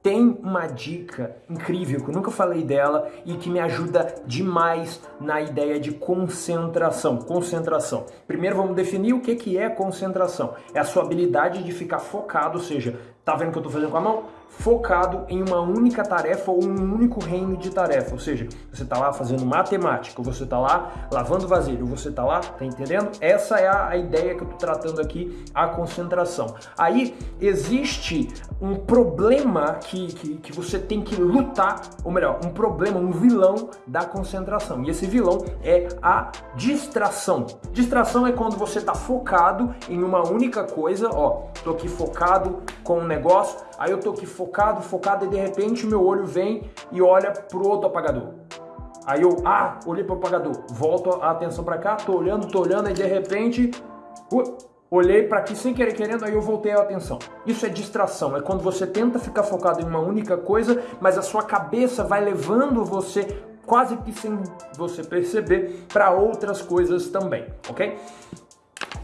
tem uma dica incrível que eu nunca falei dela e que me ajuda demais na ideia de concentração. Concentração. Primeiro vamos definir o que é concentração. É a sua habilidade de ficar focado, ou seja, tá vendo o que eu estou fazendo com a mão? focado em uma única tarefa ou um único reino de tarefa. Ou seja, você está lá fazendo matemática, você está lá lavando vasilha, você está lá, tá entendendo? Essa é a, a ideia que eu estou tratando aqui, a concentração. Aí existe um problema que, que, que você tem que lutar, ou melhor, um problema, um vilão da concentração. E esse vilão é a distração. Distração é quando você está focado em uma única coisa, ó, tô aqui focado com um negócio, aí eu tô aqui focado, focado e de repente meu olho vem e olha pro outro apagador. Aí eu, ah, olhei pro apagador, volto a atenção para cá, tô olhando, tô olhando e de repente, uh, olhei para aqui sem querer querendo, aí eu voltei a atenção. Isso é distração, é quando você tenta ficar focado em uma única coisa, mas a sua cabeça vai levando você quase que sem você perceber para outras coisas também, ok?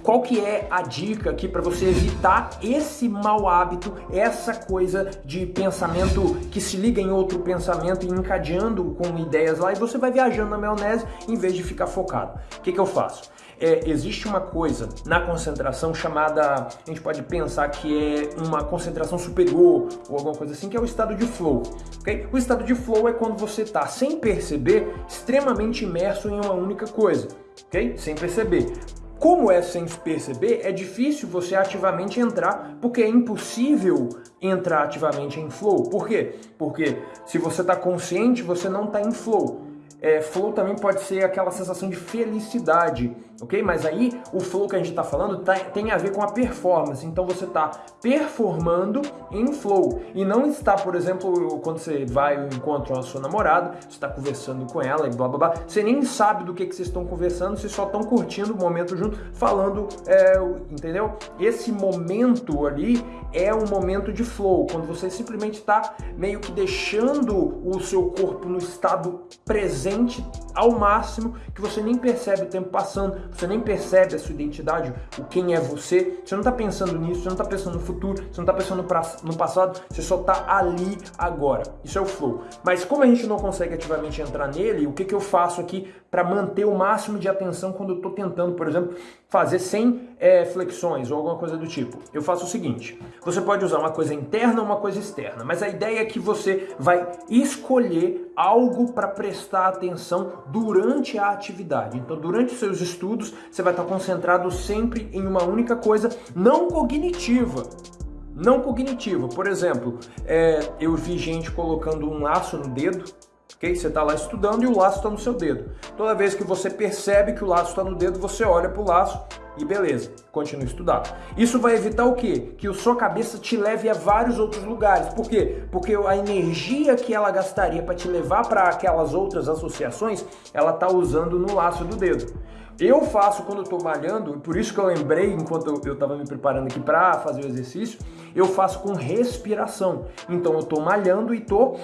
Qual que é a dica aqui para você evitar esse mau hábito, essa coisa de pensamento que se liga em outro pensamento e encadeando com ideias lá e você vai viajando na maionese em vez de ficar focado? O que, que eu faço? É, existe uma coisa na concentração chamada, a gente pode pensar que é uma concentração superior ou alguma coisa assim, que é o estado de flow. Okay? O estado de flow é quando você está, sem perceber, extremamente imerso em uma única coisa. Okay? Sem perceber. Como é sem perceber, é difícil você ativamente entrar, porque é impossível entrar ativamente em flow. Por quê? Porque se você está consciente, você não está em flow. É, flow também pode ser aquela sensação de felicidade, ok? Mas aí o flow que a gente está falando tá, tem a ver com a performance. Então você está performando em flow e não está, por exemplo, quando você vai ao encontro a sua namorada, você está conversando com ela e blá blá blá, você nem sabe do que, que vocês estão conversando, vocês só estão curtindo o momento junto, falando, é, entendeu? Esse momento ali é um momento de flow, quando você simplesmente está meio que deixando o seu corpo no estado presente presente ao máximo que você nem percebe o tempo passando, você nem percebe a sua identidade, o quem é você, você não está pensando nisso, você não está pensando no futuro, você não está pensando no passado, você só está ali agora. Isso é o flow. Mas como a gente não consegue ativamente entrar nele, o que, que eu faço aqui para manter o máximo de atenção quando eu estou tentando, por exemplo, fazer sem é, flexões ou alguma coisa do tipo? Eu faço o seguinte, você pode usar uma coisa interna ou uma coisa externa, mas a ideia é que você vai escolher algo para prestar atenção durante a atividade. Então, durante os seus estudos, você vai estar concentrado sempre em uma única coisa não cognitiva. Não cognitiva. Por exemplo, é, eu vi gente colocando um laço no dedo ok? Você está lá estudando e o laço está no seu dedo. Toda vez que você percebe que o laço está no dedo, você olha para o laço e beleza, continua a estudar. Isso vai evitar o quê? Que a sua cabeça te leve a vários outros lugares. Por quê? Porque a energia que ela gastaria para te levar para aquelas outras associações, ela está usando no laço do dedo. Eu faço quando eu estou malhando, por isso que eu lembrei enquanto eu estava me preparando aqui para fazer o exercício, eu faço com respiração. Então eu estou malhando e estou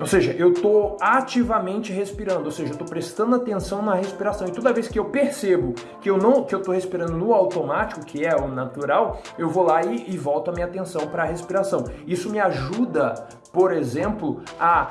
ou seja, eu estou ativamente respirando, ou seja, eu estou prestando atenção na respiração. E toda vez que eu percebo que eu não que eu estou respirando no automático, que é o natural, eu vou lá e, e volto a minha atenção para a respiração. Isso me ajuda, por exemplo, a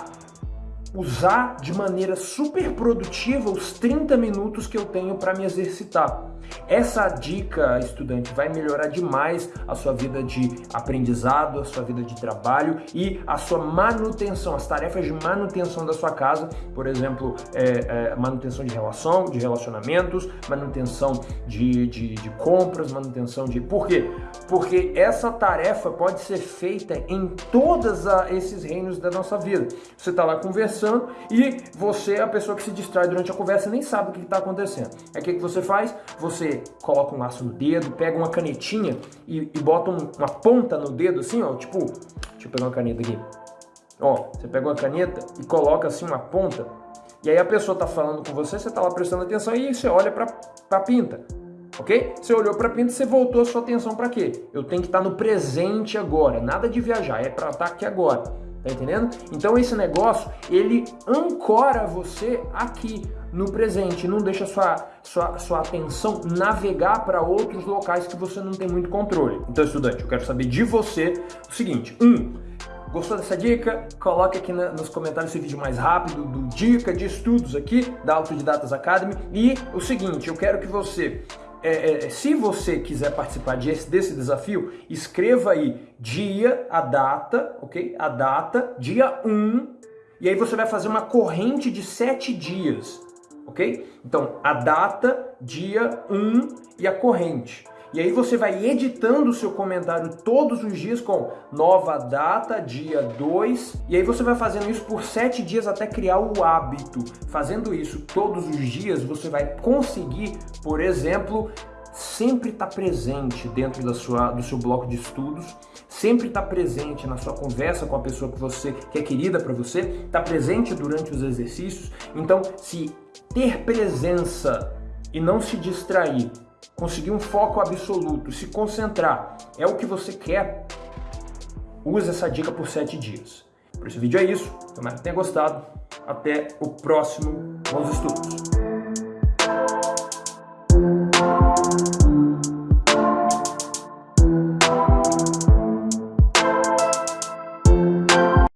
usar de maneira super produtiva os 30 minutos que eu tenho para me exercitar. Essa dica, estudante, vai melhorar demais a sua vida de aprendizado, a sua vida de trabalho e a sua manutenção, as tarefas de manutenção da sua casa, por exemplo, é, é, manutenção de relação, de relacionamentos, manutenção de, de, de compras, manutenção de... Por quê? Porque essa tarefa pode ser feita em todos esses reinos da nossa vida. Você está lá conversando e você é a pessoa que se distrai durante a conversa nem sabe o que está acontecendo. Aí o que, que você faz? Você coloca um laço no dedo, pega uma canetinha e, e bota um, uma ponta no dedo assim, ó, tipo, deixa eu pegar uma caneta aqui. Ó, você pega uma caneta e coloca assim uma ponta, e aí a pessoa tá falando com você, você tá lá prestando atenção e você olha pra, pra pinta, ok? Você olhou pra pinta e você voltou a sua atenção para quê? Eu tenho que estar tá no presente agora, nada de viajar, é para estar tá aqui agora. Tá entendendo? Então esse negócio, ele ancora você aqui. no presente, não deixa sua, sua, sua atenção navegar para outros locais que você não tem muito controle. Então, estudante, eu quero saber de você o seguinte: um, Gostou dessa dica? Coloque aqui na, nos comentários esse vídeo mais rápido do Dica de Estudos aqui da Autodidatas Academy. E o seguinte, eu quero que você é, é, se você quiser participar desse, desse desafio, escreva aí dia, a data, ok? A data, dia 1, e aí você vai fazer uma corrente de 7 dias, ok? Então, a data, dia 1 e a corrente. E aí você vai editando o seu comentário todos os dias com nova data, dia 2. E aí você vai fazendo isso por 7 dias até criar o hábito. Fazendo isso todos os dias, você vai conseguir, por exemplo, sempre estar tá presente dentro da sua, do seu bloco de estudos, sempre estar tá presente na sua conversa com a pessoa que você que é querida para você, estar tá presente durante os exercícios. Então, se ter presença e não se distrair conseguir um foco absoluto, se concentrar, é o que você quer, use essa dica por 7 dias. Por esse vídeo é isso, espero que tenha gostado. Até o próximo Bons Estudos!